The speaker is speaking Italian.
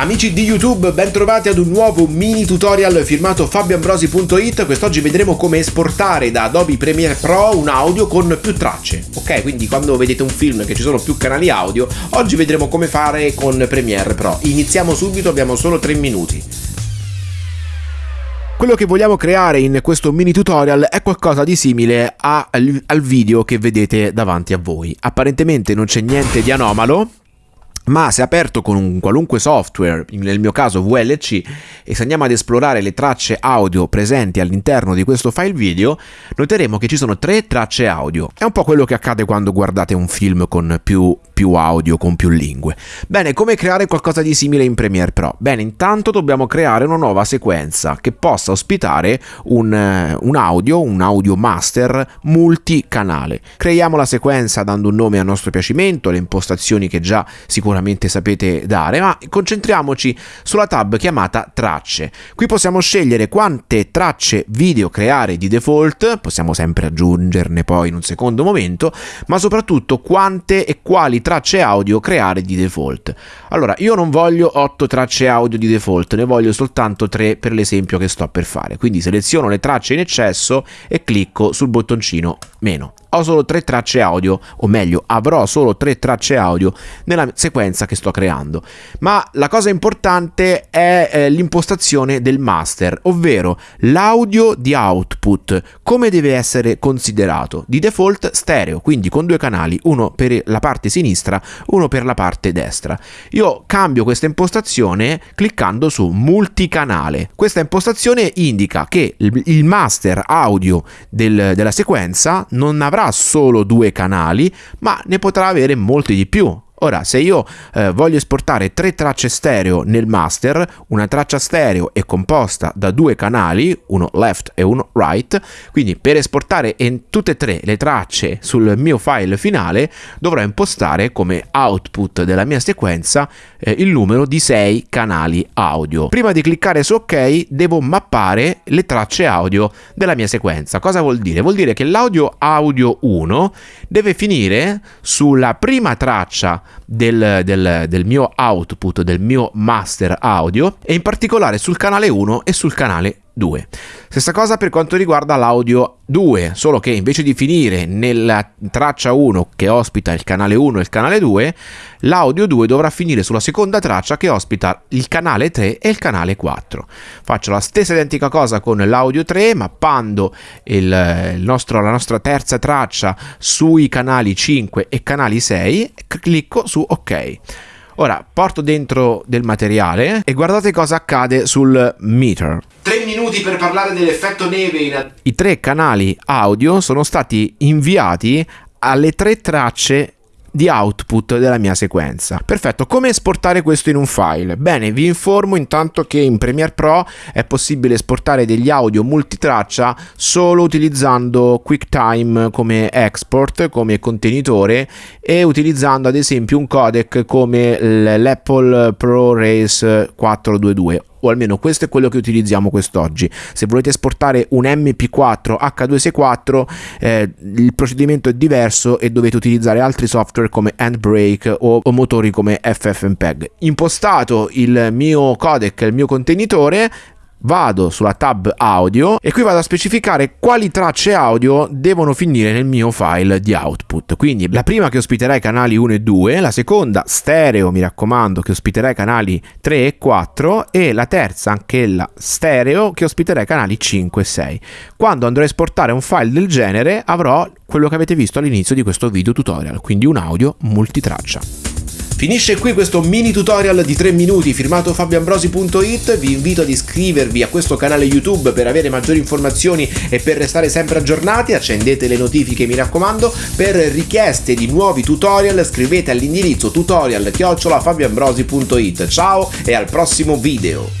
Amici di YouTube, bentrovati ad un nuovo mini tutorial firmato fabioambrosi.it. Quest'oggi vedremo come esportare da Adobe Premiere Pro un audio con più tracce. Ok, quindi quando vedete un film che ci sono più canali audio, oggi vedremo come fare con Premiere Pro. Iniziamo subito, abbiamo solo 3 minuti. Quello che vogliamo creare in questo mini tutorial è qualcosa di simile al video che vedete davanti a voi. Apparentemente non c'è niente di anomalo, ma se aperto con un qualunque software, nel mio caso VLC, e se andiamo ad esplorare le tracce audio presenti all'interno di questo file video, noteremo che ci sono tre tracce audio. È un po' quello che accade quando guardate un film con più, più audio, con più lingue. Bene, come creare qualcosa di simile in Premiere Pro? Bene, intanto dobbiamo creare una nuova sequenza che possa ospitare un, un audio, un audio master multicanale. Creiamo la sequenza dando un nome a nostro piacimento, le impostazioni che già sicuramente sapete dare, ma concentriamoci sulla tab chiamata tracce. Qui possiamo scegliere quante tracce video creare di default, possiamo sempre aggiungerne poi in un secondo momento, ma soprattutto quante e quali tracce audio creare di default. Allora, io non voglio 8 tracce audio di default, ne voglio soltanto 3 per l'esempio che sto per fare. Quindi seleziono le tracce in eccesso e clicco sul bottoncino meno ho solo tre tracce audio, o meglio, avrò solo tre tracce audio nella sequenza che sto creando. Ma la cosa importante è eh, l'impostazione del master, ovvero l'audio di output, come deve essere considerato. Di default stereo, quindi con due canali, uno per la parte sinistra, uno per la parte destra. Io cambio questa impostazione cliccando su multicanale. Questa impostazione indica che il master audio del, della sequenza non avrà avrà solo due canali, ma ne potrà avere molti di più. Ora, se io eh, voglio esportare tre tracce stereo nel master, una traccia stereo è composta da due canali, uno left e uno right, quindi per esportare tutte e tre le tracce sul mio file finale dovrò impostare come output della mia sequenza eh, il numero di 6 canali audio. Prima di cliccare su ok devo mappare le tracce audio della mia sequenza. Cosa vuol dire? Vuol dire che l'audio audio 1 deve finire sulla prima traccia del, del, del mio output, del mio master audio e in particolare sul canale 1 e sul canale 2. Stessa cosa per quanto riguarda l'audio 2, solo che invece di finire nella traccia 1 che ospita il canale 1 e il canale 2, l'audio 2 dovrà finire sulla seconda traccia che ospita il canale 3 e il canale 4. Faccio la stessa identica cosa con l'audio 3, mappando il, il nostro, la nostra terza traccia sui canali 5 e canali 6 e clicco su ok. Ora porto dentro del materiale e guardate cosa accade sul meter. 3 minuti per parlare dell'effetto neve. In... I tre canali audio sono stati inviati alle tre tracce di output della mia sequenza. Perfetto, come esportare questo in un file? Bene, vi informo intanto che in Premiere Pro è possibile esportare degli audio multitraccia solo utilizzando QuickTime come export, come contenitore e utilizzando ad esempio un codec come l'Apple ProRes 422 o almeno questo è quello che utilizziamo quest'oggi. Se volete esportare un MP4 H264 eh, il procedimento è diverso e dovete utilizzare altri software come Handbrake o, o motori come FFmpeg. Impostato il mio codec, il mio contenitore, vado sulla tab audio e qui vado a specificare quali tracce audio devono finire nel mio file di output. Quindi la prima che ospiterà i canali 1 e 2, la seconda stereo, mi raccomando, che ospiterà i canali 3 e 4 e la terza anch'ella stereo che ospiterà i canali 5 e 6. Quando andrò a esportare un file del genere avrò quello che avete visto all'inizio di questo video tutorial, quindi un audio multitraccia. Finisce qui questo mini tutorial di 3 minuti firmato fabioambrosi.it, vi invito ad iscrivervi a questo canale YouTube per avere maggiori informazioni e per restare sempre aggiornati, accendete le notifiche mi raccomando, per richieste di nuovi tutorial scrivete all'indirizzo tutorial-fabioambrosi.it. Ciao e al prossimo video!